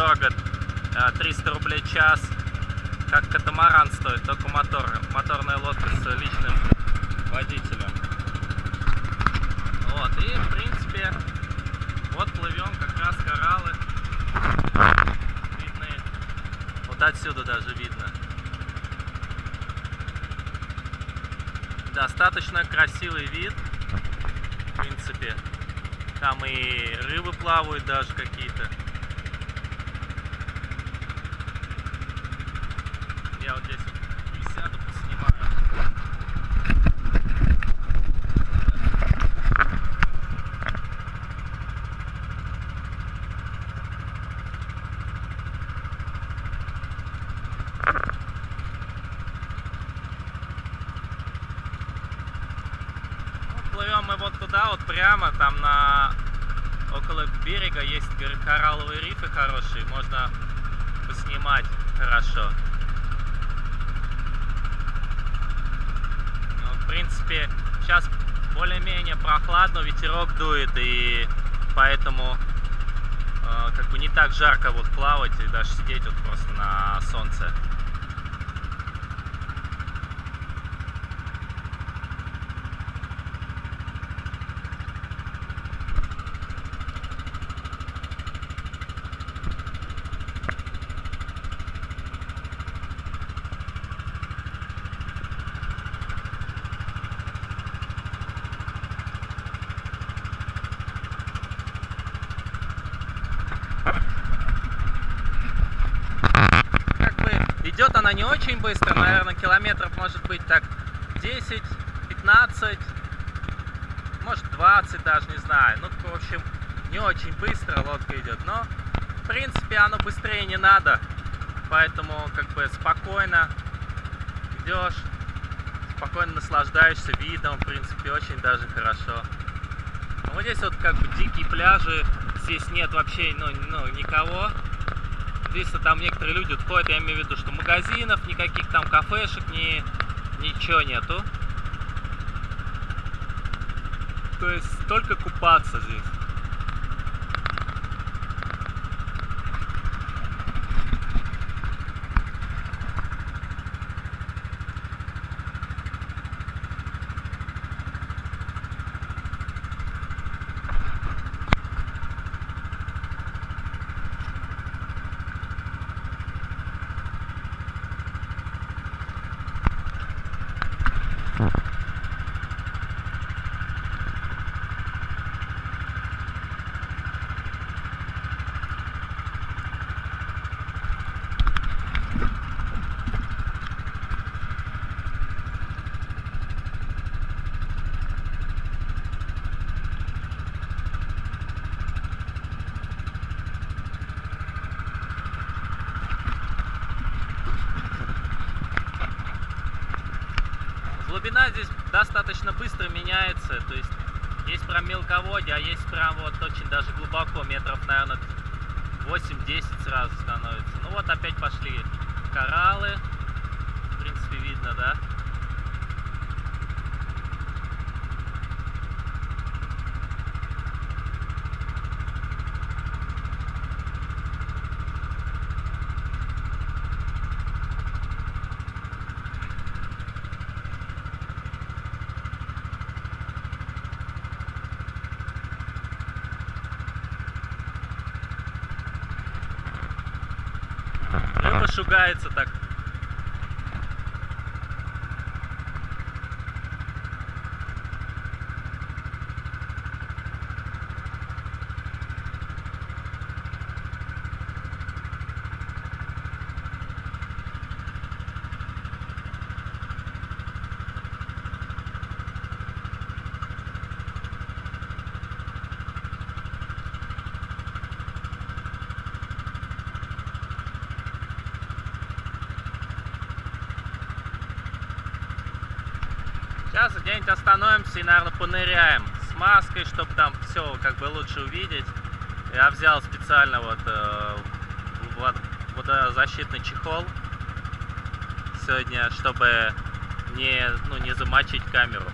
дорого, 300 рублей час. Как катамаран стоит, только мотор. Моторная лодка с личным водителем. Вот, и в принципе, вот плывем, как раз кораллы. Видны. Вот отсюда даже видно. Достаточно красивый вид, в принципе. Там и рыбы плавают даже какие-то. Я вот здесь вот присяду, поснимаю. Ну, Плывем мы вот туда, вот прямо, там на около берега есть кор- коралловые рифы хорошие, можно поснимать хорошо. Ну, в принципе, сейчас более-менее прохладно, ветерок дует, и поэтому э, как бы не так жарко вот плавать и даже сидеть вот просто на солнце. как бы идет она не очень быстро, наверное, километров может быть так 10, 15, может 20 даже, не знаю. Ну, в общем, не очень быстро лодка идет, но в принципе оно быстрее не надо, поэтому как бы спокойно идешь, спокойно наслаждаешься видом, в принципе, очень даже хорошо. Ну, вот здесь вот как бы дикие пляжи, здесь нет вообще ну, ну, никого. Здесь там некоторые люди ходят, я имею в виду, что магазинов, никаких там кафешек, ни, ничего нету. То есть только купаться здесь. Глубина здесь достаточно быстро меняется, то есть есть прям мелководье, а есть прям вот очень даже глубоко, метров, наверное, 8-10 сразу становится. Ну вот опять пошли кораллы, в принципе видно, да? Шугается так. Сейчас где-нибудь остановимся и, наверное, поныряем с маской, чтобы там все как бы лучше увидеть. Я взял специально вот э, вод- водозащитный чехол сегодня, чтобы не, ну, не замочить камеру.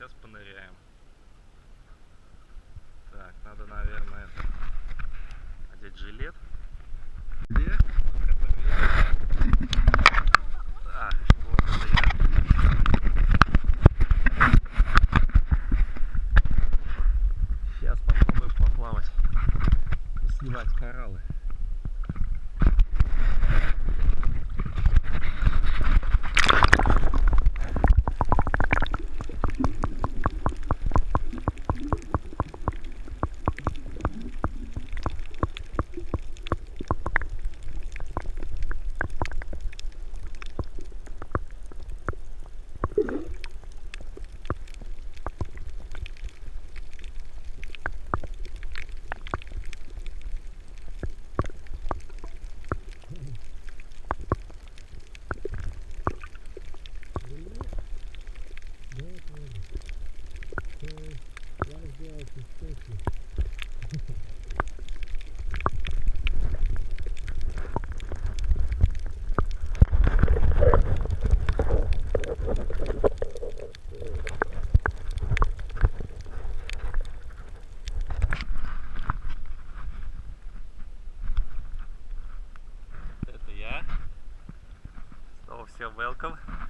Сейчас поныряем. obviously are welcome.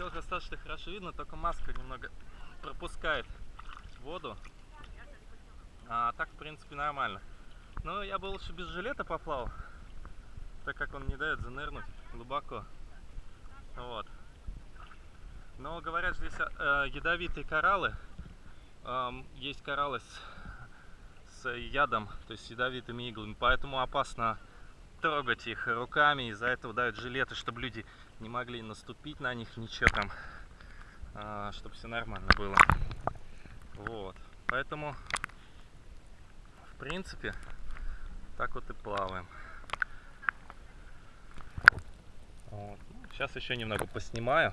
Все достаточно хорошо видно, только маска немного пропускает воду. А так, в принципе, нормально. Но я бы лучше без жилета поплавал, так как он не дает занырнуть глубоко. Вот. Но говорят, здесь э, ядовитые кораллы. Ам, есть кораллы с, с ядом, то есть ядовитыми иглами, поэтому опасно трогать их руками, из-за этого дают жилеты, чтобы люди не могли наступить на них, ничего там, чтобы все нормально было. Вот, поэтому, в принципе, так вот и плаваем. Вот. Сейчас еще немного поснимаю.